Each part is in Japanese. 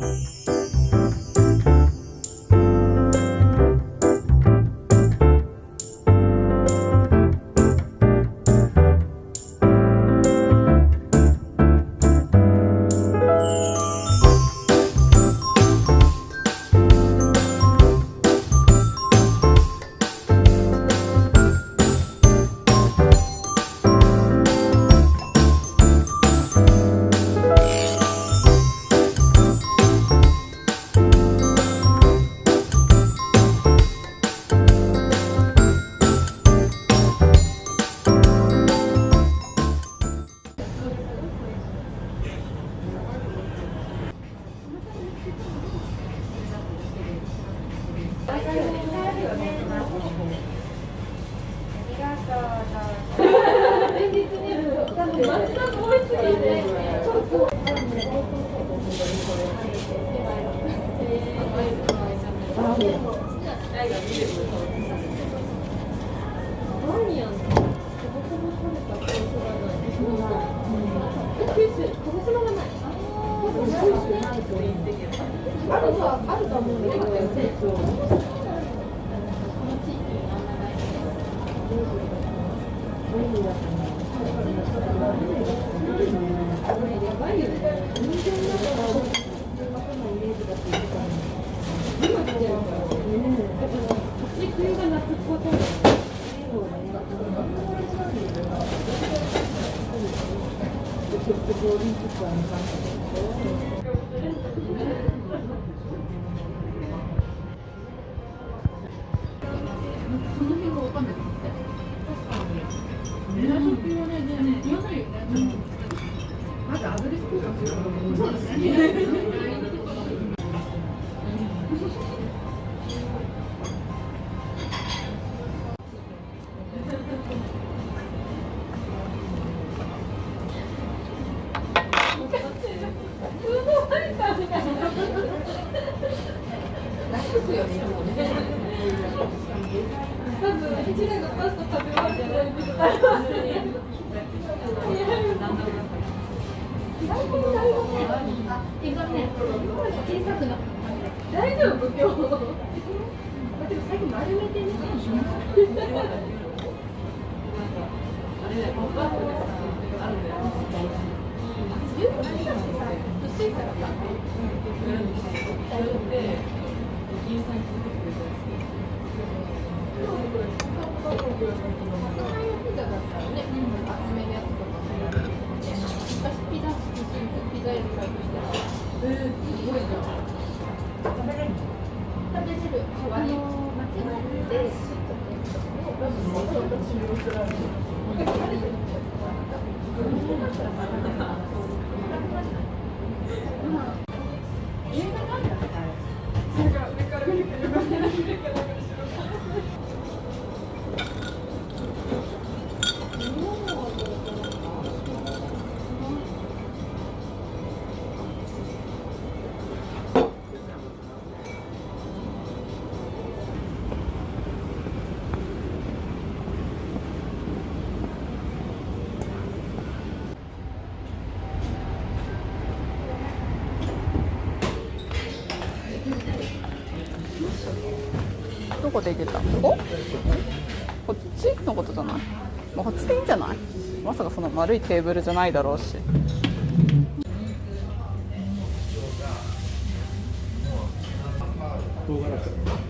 Música リンピックは見まんたけど。まずアドレス交換する。そうですね。大丈夫今日。あ、あん。の、いからさ、んですよ。んんん。どこで行けた。こここっちのことじゃない、まあ、こっちでいいんじゃない？まさかその丸いテーブルじゃないだろうし。唐辛子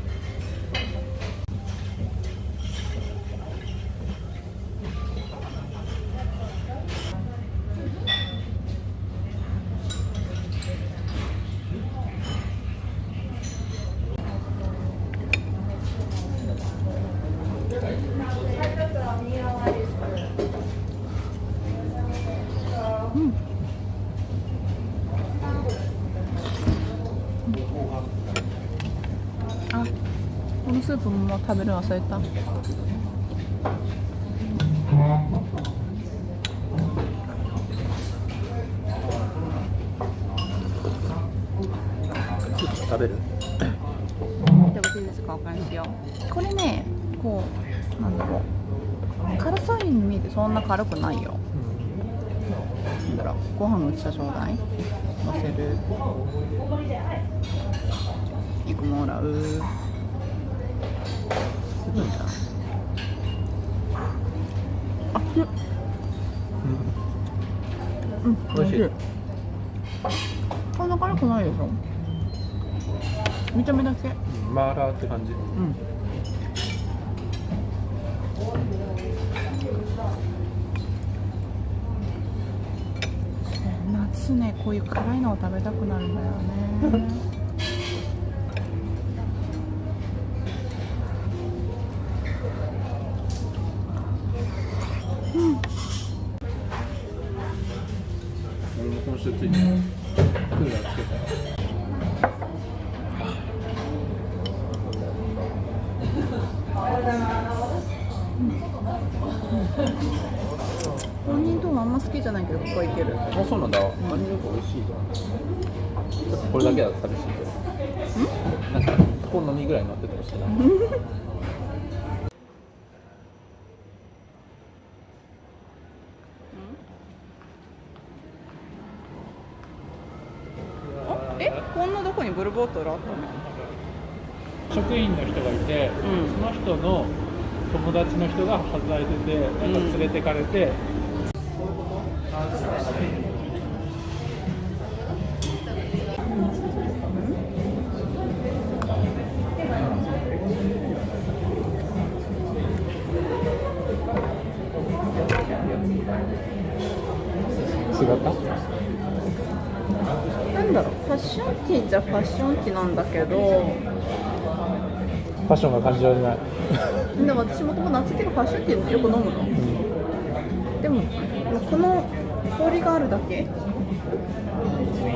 そのまま食べるの忘れた。食べる？食べていいですかよこれねこうなんだろう。辛そうに見えてそんな辛くないよ、なんだろう。ご飯の下ちょうだい。せる。肉もらう。ごい。なあうん。うん。美味しい。こん。な辛くない。でしょ見た目だけマーラーって感じうん。夏ねこうい。う辛い。のを食べたくなるん。だよね本人ともあん。ま好きじゃないけどここはいけるあそうなんだ。マニュー美味しいじゃんこれだけだと寂しいけどなんか好みぐらい乗っててほしいなあえこんなどこにブルーボトルあったの？職員の人がいて、うん。その人の友達の人が働いててなんか連れてかれて、違ったなんだろう。ファッションティーじゃファッションティーなんだけど。ファッションが感じられない。でも私もともと夏系のファッションティーよく飲むの。でもこの氷があるだけ？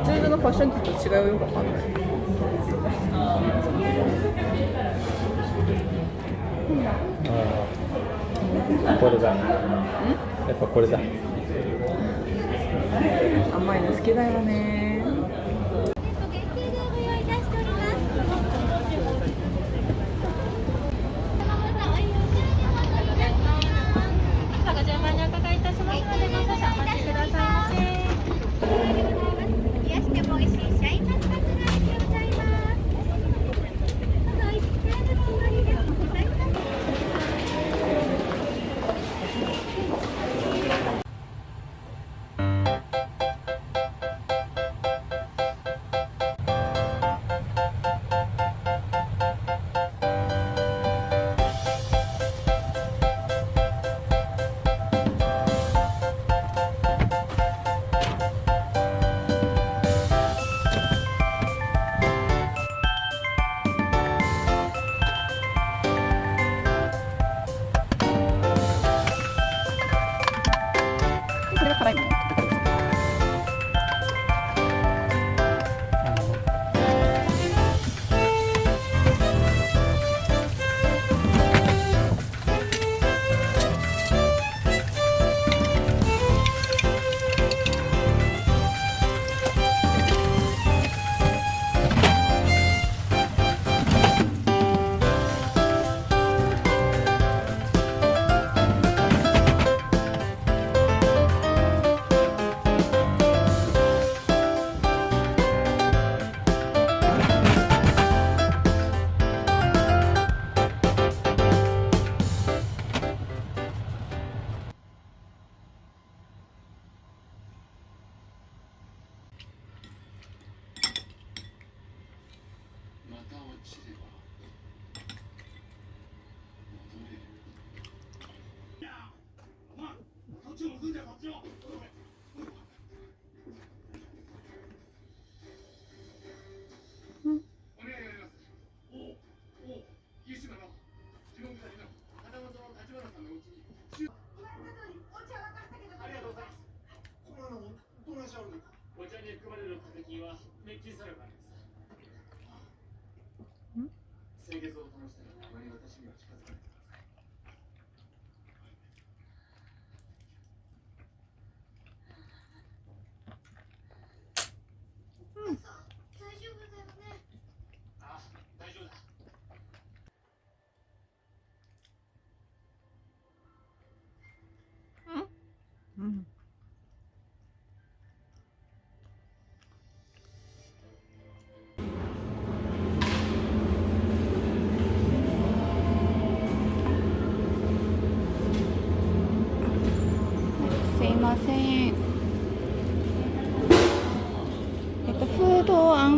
通常のファッションティーと違いはよくわかんない。これだ。やっぱこれだ。甘いの好きだよね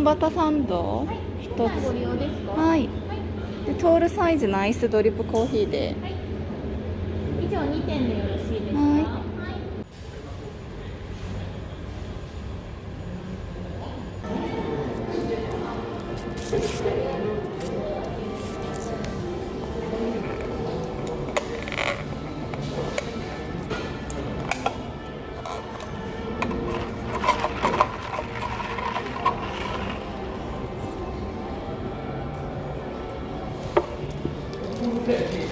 ドあんバタサンド一つ。はい。でトールサイズのアイスドリップコーヒーで。以上2点でよろしいですか？は pick here.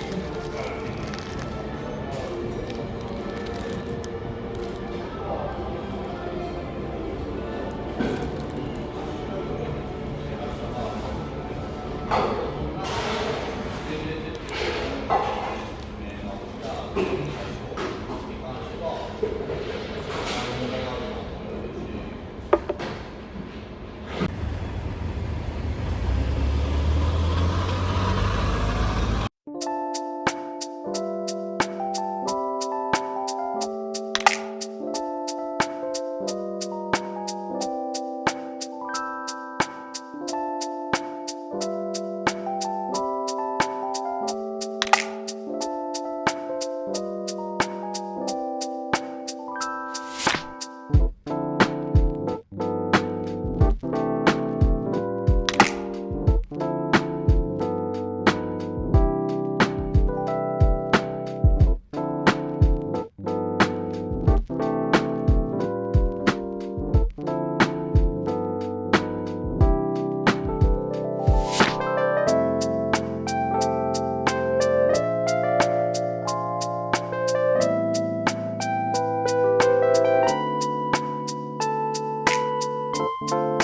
you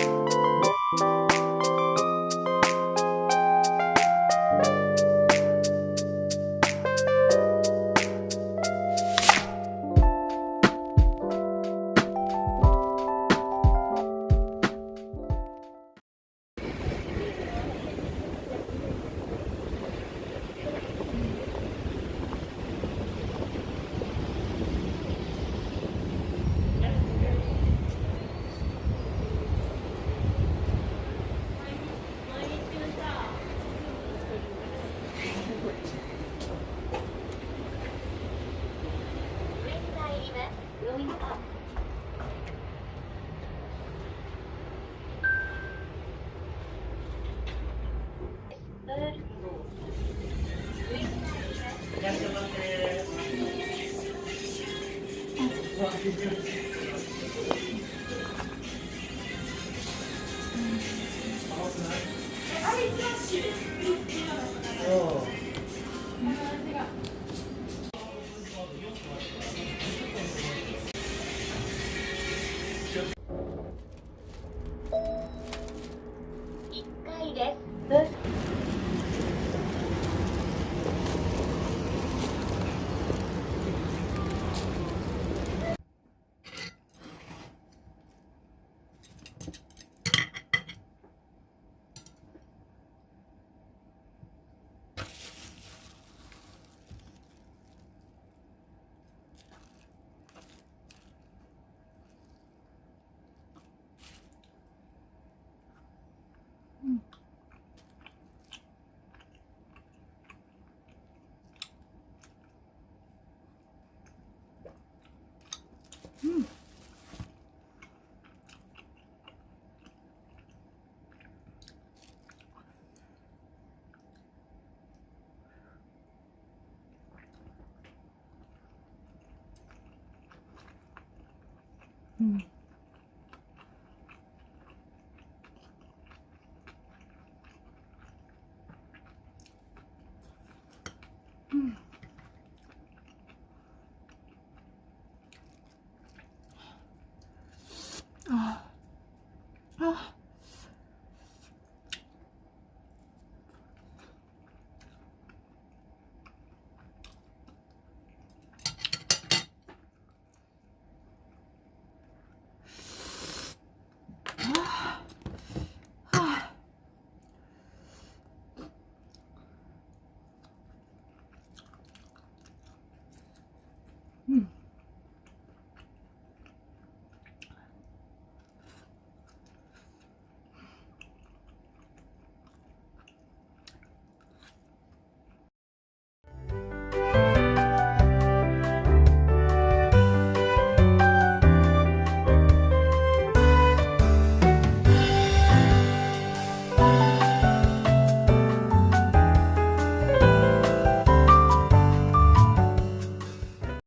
う